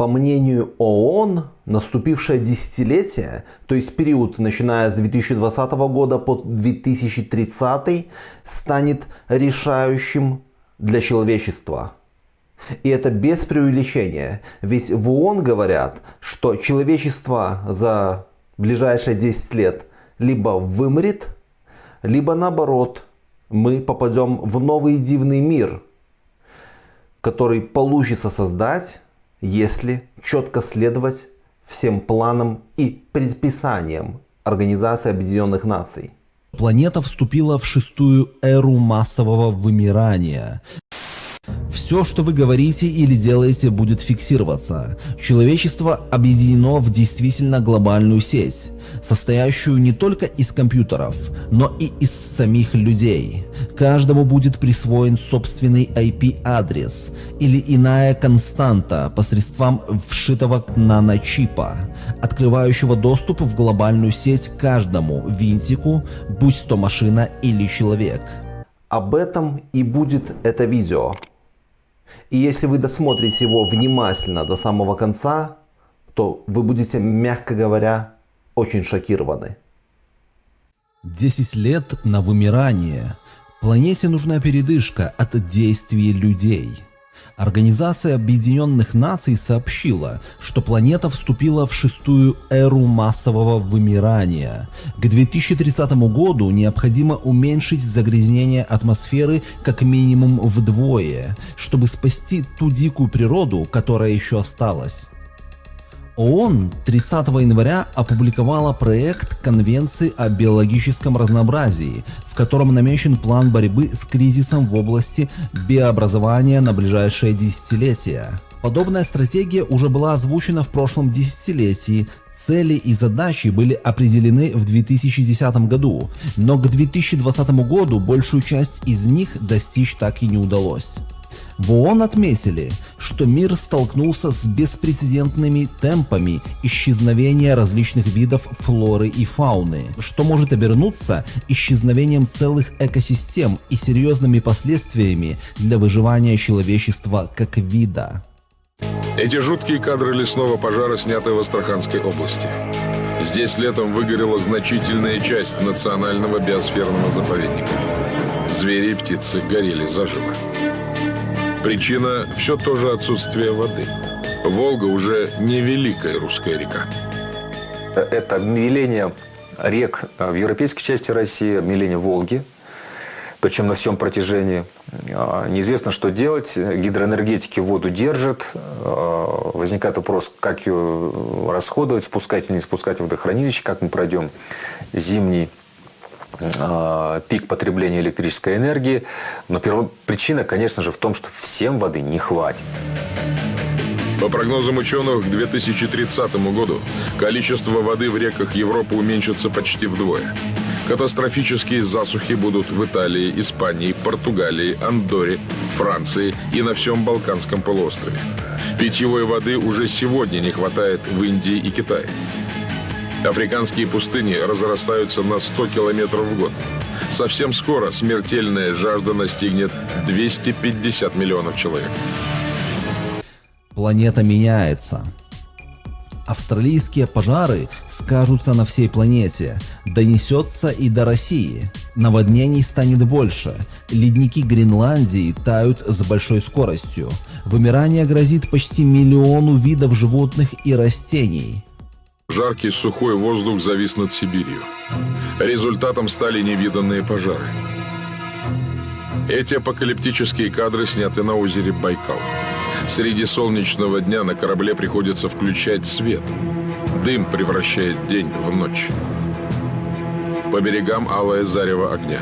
По мнению ООН, наступившее десятилетие, то есть период, начиная с 2020 года по 2030, станет решающим для человечества. И это без преувеличения. Ведь в ООН говорят, что человечество за ближайшие 10 лет либо вымрет, либо наоборот, мы попадем в новый дивный мир, который получится создать если четко следовать всем планам и предписаниям Организации Объединенных Наций. Планета вступила в шестую эру массового вымирания. Все, что вы говорите или делаете, будет фиксироваться. Человечество объединено в действительно глобальную сеть, состоящую не только из компьютеров, но и из самих людей. Каждому будет присвоен собственный IP-адрес или иная константа посредством вшитого наночипа, открывающего доступ в глобальную сеть каждому винтику, будь то машина или человек. Об этом и будет это видео. И если вы досмотрите его внимательно до самого конца, то вы будете, мягко говоря, очень шокированы. 10 лет на вымирание. Планете нужна передышка от действий людей. Организация Объединенных Наций сообщила, что планета вступила в шестую эру массового вымирания. К 2030 году необходимо уменьшить загрязнение атмосферы как минимум вдвое, чтобы спасти ту дикую природу, которая еще осталась. ООН 30 января опубликовала проект Конвенции о биологическом разнообразии, в котором намечен план борьбы с кризисом в области биообразования на ближайшее десятилетие. Подобная стратегия уже была озвучена в прошлом десятилетии, Цели и задачи были определены в 2010 году, но к 2020 году большую часть из них достичь так и не удалось. В ООН отметили, что мир столкнулся с беспрецедентными темпами исчезновения различных видов флоры и фауны, что может обернуться исчезновением целых экосистем и серьезными последствиями для выживания человечества как вида. Эти жуткие кадры лесного пожара сняты в Астраханской области. Здесь летом выгорела значительная часть национального биосферного заповедника. Звери и птицы горели заживо. Причина – все то же отсутствие воды. Волга уже не великая русская река. Это обмеление рек в европейской части России, обмеление Волги, причем на всем протяжении. А, неизвестно, что делать. Гидроэнергетики воду держат. А, возникает вопрос, как ее расходовать, спускать или не спускать в водохранилище, как мы пройдем зимний а, пик потребления электрической энергии. Но первопричина, конечно же, в том, что всем воды не хватит. По прогнозам ученых, к 2030 году количество воды в реках Европы уменьшится почти вдвое. Катастрофические засухи будут в Италии, Испании, Португалии, Андоре, Франции и на всем Балканском полуострове. Питьевой воды уже сегодня не хватает в Индии и Китае. Африканские пустыни разрастаются на 100 километров в год. Совсем скоро смертельная жажда настигнет 250 миллионов человек. Планета меняется. Австралийские пожары скажутся на всей планете, донесется и до России. Наводнений станет больше, ледники Гренландии тают с большой скоростью. Вымирание грозит почти миллиону видов животных и растений. Жаркий сухой воздух завис над Сибирью. Результатом стали невиданные пожары. Эти апокалиптические кадры сняты на озере Байкал. Среди солнечного дня на корабле приходится включать свет. Дым превращает день в ночь. По берегам алое зарево огня.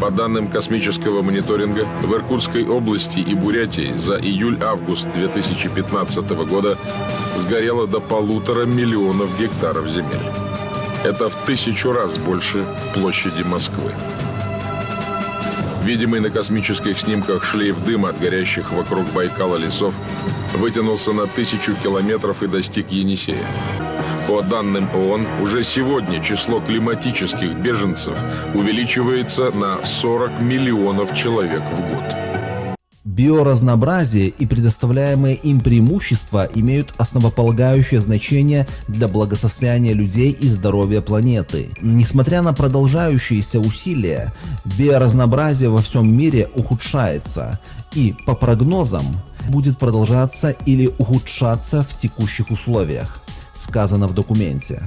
По данным космического мониторинга, в Иркутской области и Бурятии за июль-август 2015 года сгорело до полутора миллионов гектаров земель. Это в тысячу раз больше площади Москвы. Видимый на космических снимках шлейф дыма от горящих вокруг Байкала лесов вытянулся на тысячу километров и достиг Енисея. По данным ООН, уже сегодня число климатических беженцев увеличивается на 40 миллионов человек в год. Биоразнообразие и предоставляемые им преимущества имеют основополагающее значение для благосостояния людей и здоровья планеты. Несмотря на продолжающиеся усилия, биоразнообразие во всем мире ухудшается и, по прогнозам, будет продолжаться или ухудшаться в текущих условиях, сказано в документе.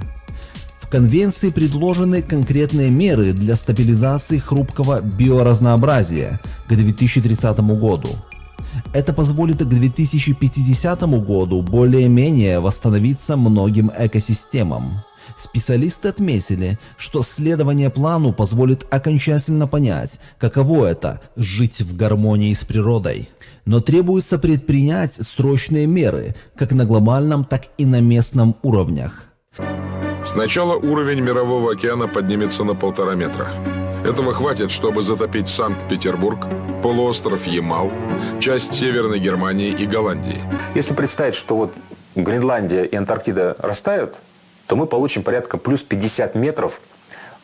Конвенции предложены конкретные меры для стабилизации хрупкого биоразнообразия к 2030 году. Это позволит к 2050 году более-менее восстановиться многим экосистемам. Специалисты отметили, что следование плану позволит окончательно понять, каково это – жить в гармонии с природой. Но требуется предпринять срочные меры как на глобальном, так и на местном уровнях. Сначала уровень Мирового океана поднимется на полтора метра. Этого хватит, чтобы затопить Санкт-Петербург, полуостров Ямал, часть Северной Германии и Голландии. Если представить, что вот Гренландия и Антарктида растают, то мы получим порядка плюс 50 метров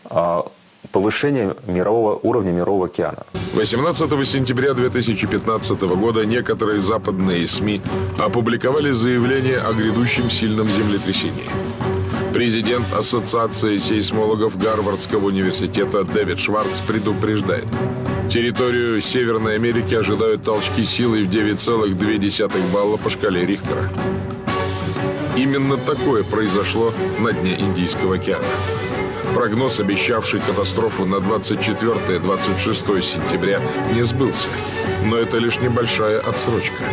а, повышения мирового уровня Мирового океана. 18 сентября 2015 года некоторые западные СМИ опубликовали заявление о грядущем сильном землетрясении. Президент Ассоциации сейсмологов Гарвардского университета Дэвид Шварц предупреждает. Территорию Северной Америки ожидают толчки силой в 9,2 балла по шкале Рихтера. Именно такое произошло на дне Индийского океана. Прогноз, обещавший катастрофу на 24-26 сентября, не сбылся. Но это лишь небольшая отсрочка.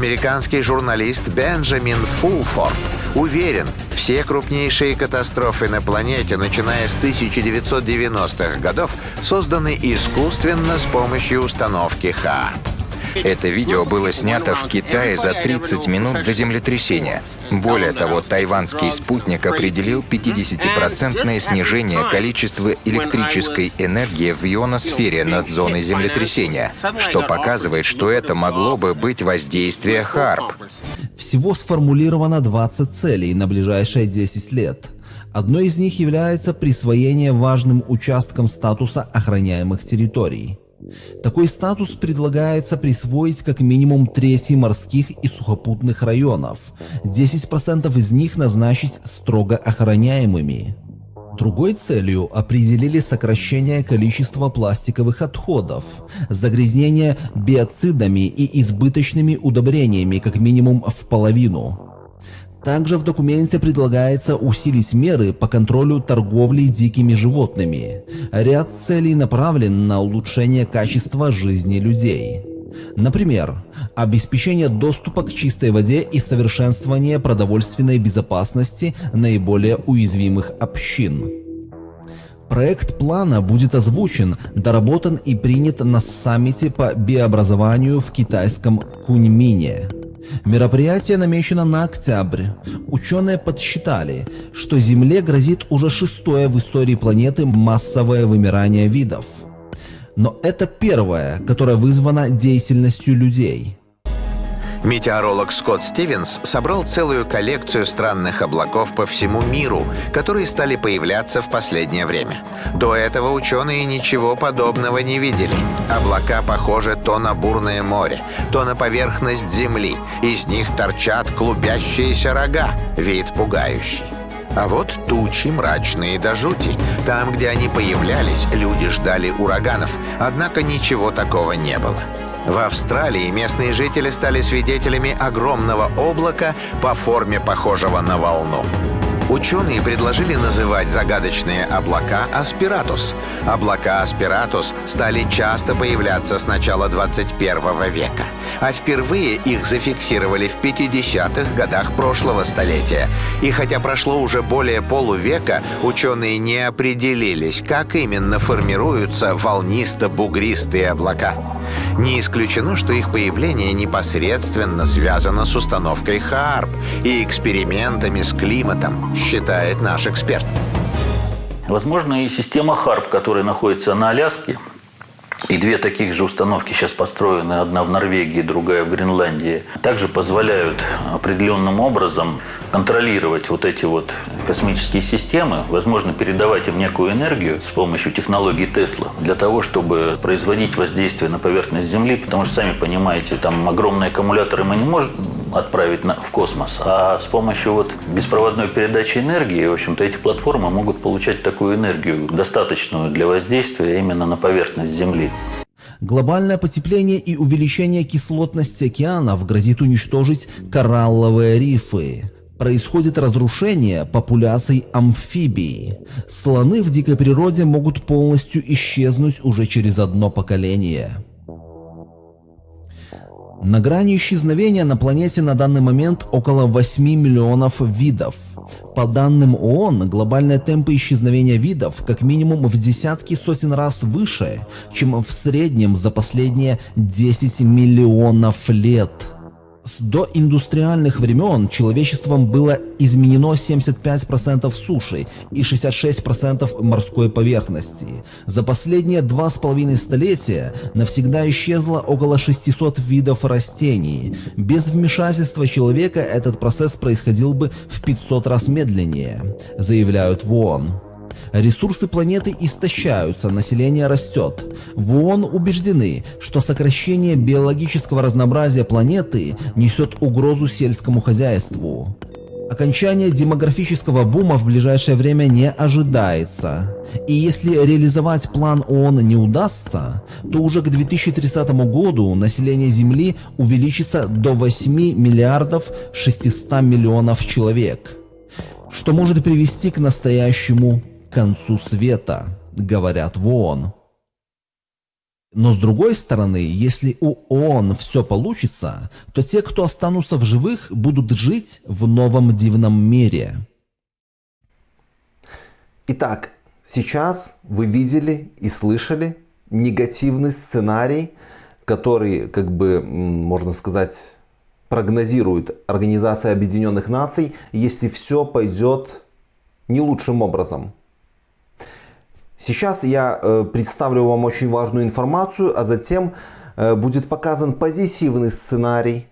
Американский журналист Бенджамин Фулфорд уверен, все крупнейшие катастрофы на планете, начиная с 1990-х годов, созданы искусственно с помощью установки ХАРП. Это видео было снято в Китае за 30 минут до землетрясения. Более того, тайванский спутник определил 50% снижение количества электрической энергии в ионосфере над зоной землетрясения, что показывает, что это могло бы быть воздействие ХАРП. Всего сформулировано 20 целей на ближайшие 10 лет. Одной из них является присвоение важным участкам статуса охраняемых территорий. Такой статус предлагается присвоить как минимум трети морских и сухопутных районов, 10% из них назначить строго охраняемыми. Другой целью определили сокращение количества пластиковых отходов, загрязнение биоцидами и избыточными удобрениями как минимум в половину. Также в документе предлагается усилить меры по контролю торговли дикими животными. Ряд целей направлен на улучшение качества жизни людей. Например, обеспечение доступа к чистой воде и совершенствование продовольственной безопасности наиболее уязвимых общин. Проект плана будет озвучен, доработан и принят на саммите по биообразованию в китайском Куньмине. Мероприятие намечено на октябрь. Ученые подсчитали, что Земле грозит уже шестое в истории планеты массовое вымирание видов. Но это первое, которое вызвано деятельностью людей. Метеоролог Скотт Стивенс собрал целую коллекцию странных облаков по всему миру, которые стали появляться в последнее время. До этого ученые ничего подобного не видели. Облака похожи то на бурное море, то на поверхность Земли. Из них торчат клубящиеся рога, вид пугающий. А вот тучи мрачные до жути. Там, где они появлялись, люди ждали ураганов, однако ничего такого не было. В Австралии местные жители стали свидетелями огромного облака по форме похожего на волну. Ученые предложили называть загадочные облака аспиратус. Облака аспиратус стали часто появляться с начала 21 века, а впервые их зафиксировали в 50-х годах прошлого столетия. И хотя прошло уже более полувека, ученые не определились, как именно формируются волнисто-бугристые облака. Не исключено, что их появление непосредственно связано с установкой ХАРП и экспериментами с климатом, считает наш эксперт. Возможно, и система ХАРП, которая находится на Аляске, и две таких же установки сейчас построены, одна в Норвегии, другая в Гренландии, также позволяют определенным образом контролировать вот эти вот космические системы, возможно, передавать им некую энергию с помощью технологии Тесла для того, чтобы производить воздействие на поверхность Земли, потому что, сами понимаете, там огромные аккумуляторы мы не можем отправить на, в космос, а с помощью вот беспроводной передачи энергии, в общем-то, эти платформы могут получать такую энергию, достаточную для воздействия именно на поверхность Земли. Глобальное потепление и увеличение кислотности океанов грозит уничтожить коралловые рифы. Происходит разрушение популяций амфибий. Слоны в дикой природе могут полностью исчезнуть уже через одно поколение. На грани исчезновения на планете на данный момент около 8 миллионов видов. По данным ООН, глобальные темпы исчезновения видов как минимум в десятки сотен раз выше, чем в среднем за последние 10 миллионов лет. С доиндустриальных времен человечеством было изменено 75% суши и 66% морской поверхности. За последние два с половиной столетия навсегда исчезло около 600 видов растений. Без вмешательства человека этот процесс происходил бы в 500 раз медленнее, заявляют в ООН. Ресурсы планеты истощаются, население растет. В ООН убеждены, что сокращение биологического разнообразия планеты несет угрозу сельскому хозяйству. Окончание демографического бума в ближайшее время не ожидается. И если реализовать план ООН не удастся, то уже к 2030 году население Земли увеличится до 8 миллиардов 600 миллионов человек, что может привести к настоящему концу света, говорят в ООН. Но с другой стороны, если у ООН все получится, то те, кто останутся в живых, будут жить в новом дивном мире. Итак, сейчас вы видели и слышали негативный сценарий, который, как бы, можно сказать, прогнозирует Организация Объединенных Наций, если все пойдет не лучшим образом. Сейчас я э, представлю вам очень важную информацию, а затем э, будет показан позитивный сценарий.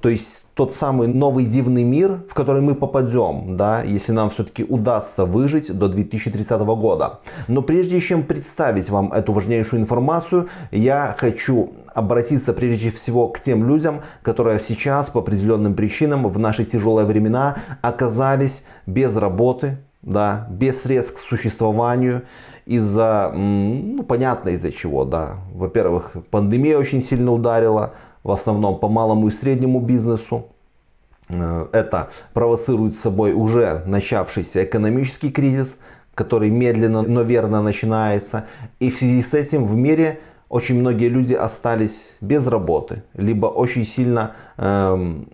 То есть тот самый новый дивный мир, в который мы попадем, да, если нам все-таки удастся выжить до 2030 года. Но прежде чем представить вам эту важнейшую информацию, я хочу обратиться прежде всего к тем людям, которые сейчас по определенным причинам в наши тяжелые времена оказались без работы, да, без средств к существованию, из-за, ну, понятно из-за чего, да. Во-первых, пандемия очень сильно ударила, в основном по малому и среднему бизнесу. Э, это провоцирует с собой уже начавшийся экономический кризис, который медленно, но верно начинается. И в связи с этим в мире очень многие люди остались без работы, либо очень сильно эм,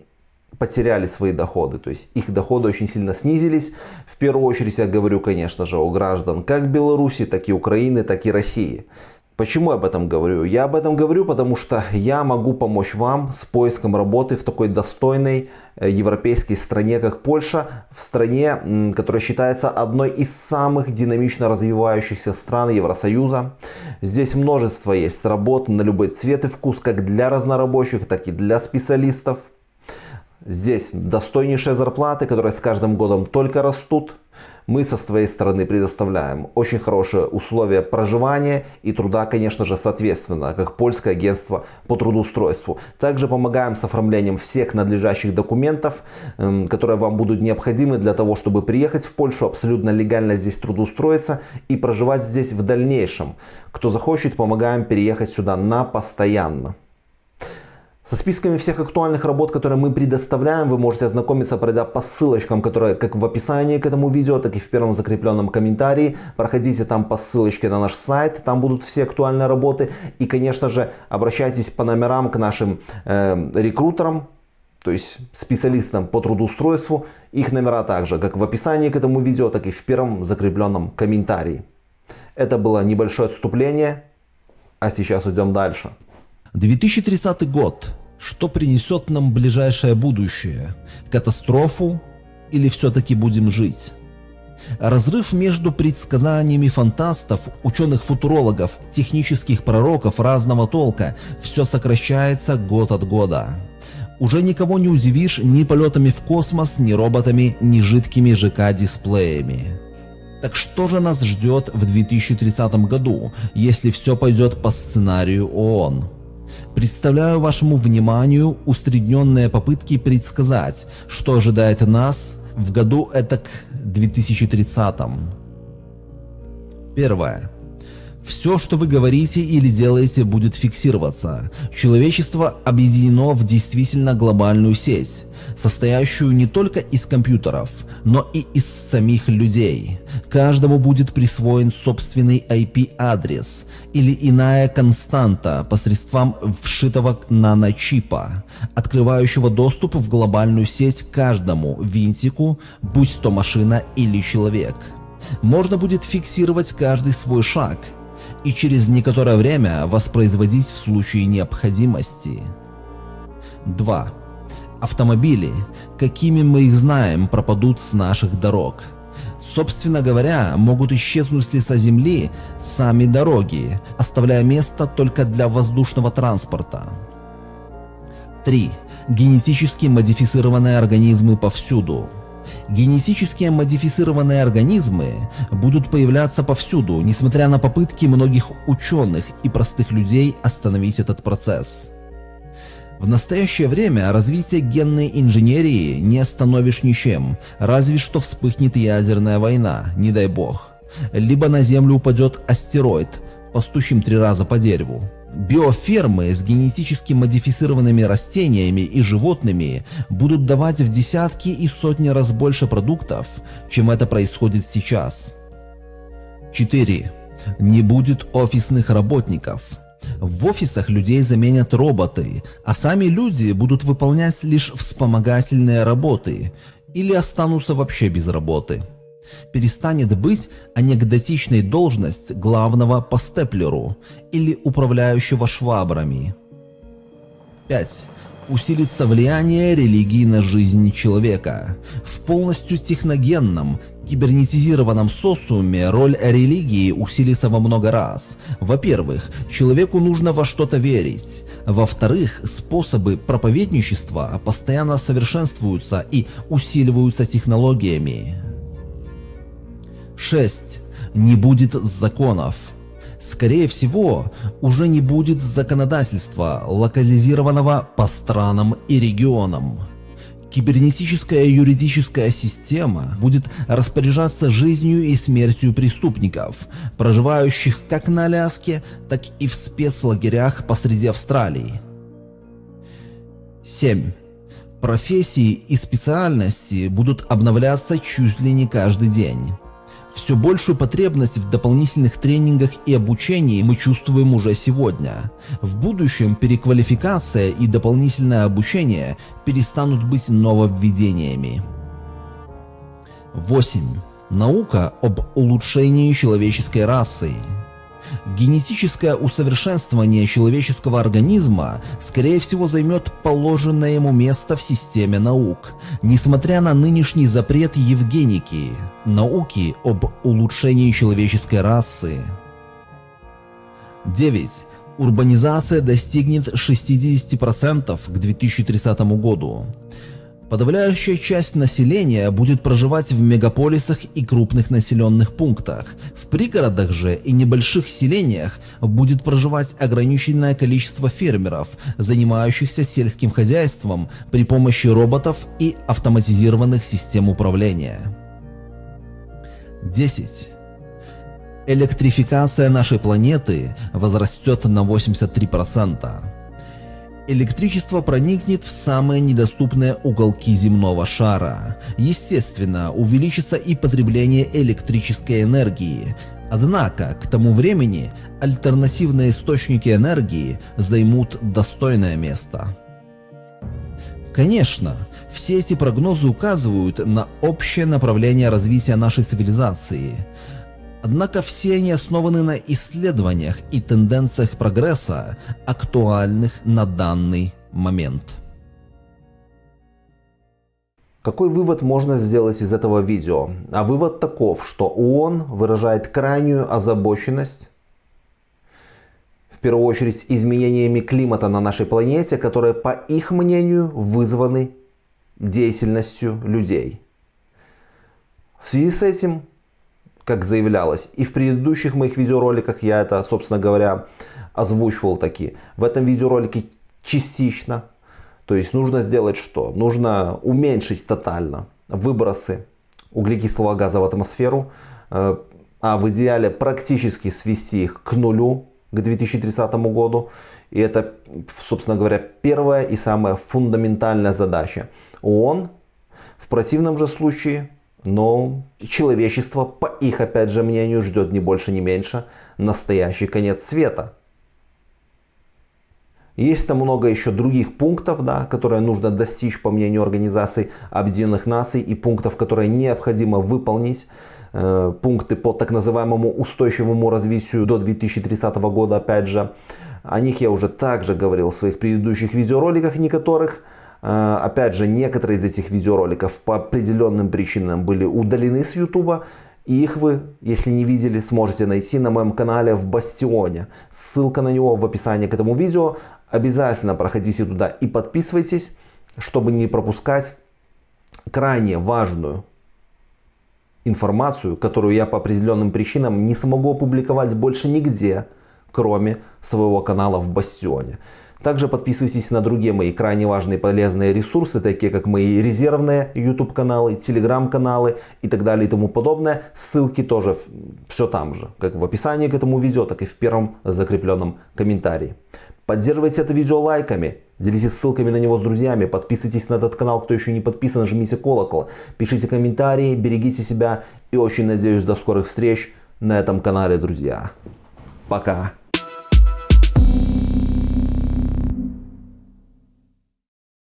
потеряли свои доходы, то есть их доходы очень сильно снизились. В первую очередь я говорю, конечно же, о граждан как Беларуси, так и Украины, так и России. Почему я об этом говорю? Я об этом говорю, потому что я могу помочь вам с поиском работы в такой достойной э, европейской стране, как Польша, в стране, которая считается одной из самых динамично развивающихся стран Евросоюза. Здесь множество есть работ на любой цвет и вкус, как для разнорабочих, так и для специалистов. Здесь достойнейшие зарплаты, которые с каждым годом только растут. Мы со своей стороны предоставляем очень хорошие условия проживания и труда, конечно же, соответственно, как польское агентство по трудоустройству. Также помогаем с оформлением всех надлежащих документов, эм, которые вам будут необходимы для того, чтобы приехать в Польшу, абсолютно легально здесь трудоустроиться и проживать здесь в дальнейшем. Кто захочет, помогаем переехать сюда на постоянно. Со списками всех актуальных работ, которые мы предоставляем, вы можете ознакомиться, пройдя по ссылочкам, которые как в описании к этому видео, так и в первом закрепленном комментарии. Проходите там по ссылочке на наш сайт, там будут все актуальные работы. И, конечно же, обращайтесь по номерам к нашим э, рекрутерам, то есть специалистам по трудоустройству. Их номера также, как в описании к этому видео, так и в первом закрепленном комментарии. Это было небольшое отступление, а сейчас идем дальше. 2030 год. Что принесет нам ближайшее будущее? Катастрофу или все-таки будем жить? Разрыв между предсказаниями фантастов, ученых-футурологов, технических пророков разного толка все сокращается год от года. Уже никого не удивишь ни полетами в космос, ни роботами, ни жидкими ЖК-дисплеями. Так что же нас ждет в 2030 году, если все пойдет по сценарию ООН? Представляю вашему вниманию усредненные попытки предсказать, что ожидает нас в году этак 2030. Первое. Все, что вы говорите или делаете, будет фиксироваться. Человечество объединено в действительно глобальную сеть, состоящую не только из компьютеров, но и из самих людей. Каждому будет присвоен собственный IP-адрес или иная константа посредством вшитого наночипа, открывающего доступ в глобальную сеть каждому винтику, будь то машина или человек. Можно будет фиксировать каждый свой шаг – и через некоторое время воспроизводить в случае необходимости. 2. Автомобили, какими мы их знаем, пропадут с наших дорог. Собственно говоря, могут исчезнуть с лица земли сами дороги, оставляя место только для воздушного транспорта. 3. Генетически модифицированные организмы повсюду. Генетически модифицированные организмы будут появляться повсюду, несмотря на попытки многих ученых и простых людей остановить этот процесс. В настоящее время развитие генной инженерии не остановишь ничем, разве что вспыхнет ядерная война, не дай бог. Либо на Землю упадет астероид, постучим три раза по дереву. Биофермы с генетически модифицированными растениями и животными будут давать в десятки и сотни раз больше продуктов, чем это происходит сейчас. 4. Не будет офисных работников. В офисах людей заменят роботы, а сами люди будут выполнять лишь вспомогательные работы или останутся вообще без работы перестанет быть анекдотичной должность главного по степлеру или управляющего швабрами. 5. Усилится влияние религии на жизнь человека. В полностью техногенном, кибернетизированном социуме роль религии усилится во много раз. Во-первых, человеку нужно во что-то верить. Во-вторых, способы проповедничества постоянно совершенствуются и усиливаются технологиями. 6. Не будет законов. Скорее всего, уже не будет законодательства, локализированного по странам и регионам. Кибернетическая юридическая система будет распоряжаться жизнью и смертью преступников, проживающих как на Аляске, так и в спецлагерях посреди Австралии. 7. Профессии и специальности будут обновляться чуть ли не каждый день. Все большую потребность в дополнительных тренингах и обучении мы чувствуем уже сегодня. В будущем переквалификация и дополнительное обучение перестанут быть нововведениями. 8. Наука об улучшении человеческой расы. Генетическое усовершенствование человеческого организма, скорее всего, займет положенное ему место в системе наук, несмотря на нынешний запрет евгеники, науки об улучшении человеческой расы. 9. Урбанизация достигнет 60% к 2030 году. Подавляющая часть населения будет проживать в мегаполисах и крупных населенных пунктах. В пригородах же и небольших селениях будет проживать ограниченное количество фермеров, занимающихся сельским хозяйством при помощи роботов и автоматизированных систем управления. 10. Электрификация нашей планеты возрастет на 83%. Электричество проникнет в самые недоступные уголки земного шара. Естественно, увеличится и потребление электрической энергии. Однако, к тому времени альтернативные источники энергии займут достойное место. Конечно, все эти прогнозы указывают на общее направление развития нашей цивилизации – Однако все они основаны на исследованиях и тенденциях прогресса, актуальных на данный момент. Какой вывод можно сделать из этого видео? А вывод таков, что ООН выражает крайнюю озабоченность в первую очередь изменениями климата на нашей планете, которые, по их мнению, вызваны деятельностью людей. В связи с этим, как заявлялось, и в предыдущих моих видеороликах я это, собственно говоря, озвучивал таки. В этом видеоролике частично. То есть нужно сделать что? Нужно уменьшить тотально выбросы углекислого газа в атмосферу, э, а в идеале практически свести их к нулю к 2030 году. И это, собственно говоря, первая и самая фундаментальная задача ООН. В противном же случае, но человечество, по их опять же мнению, ждет не больше, не меньше настоящий конец света. Есть там много еще других пунктов, да, которые нужно достичь по мнению Организации Объединенных Наций и пунктов, которые необходимо выполнить. Э, пункты по так называемому устойчивому развитию до 2030 года, опять же. О них я уже также говорил в своих предыдущих видеороликах, некоторых. Э, опять же, некоторые из этих видеороликов по определенным причинам были удалены с YouTube. И их вы, если не видели, сможете найти на моем канале в Бастионе. Ссылка на него в описании к этому видео. Обязательно проходите туда и подписывайтесь, чтобы не пропускать крайне важную информацию, которую я по определенным причинам не смогу опубликовать больше нигде, кроме своего канала в Бастионе. Также подписывайтесь на другие мои крайне важные полезные ресурсы, такие как мои резервные YouTube каналы, Telegram каналы и так далее и тому подобное. Ссылки тоже все там же, как в описании к этому видео, так и в первом закрепленном комментарии. Поддерживайте это видео лайками, делитесь ссылками на него с друзьями, подписывайтесь на этот канал, кто еще не подписан, жмите колокол, пишите комментарии, берегите себя и очень надеюсь до скорых встреч на этом канале, друзья. Пока.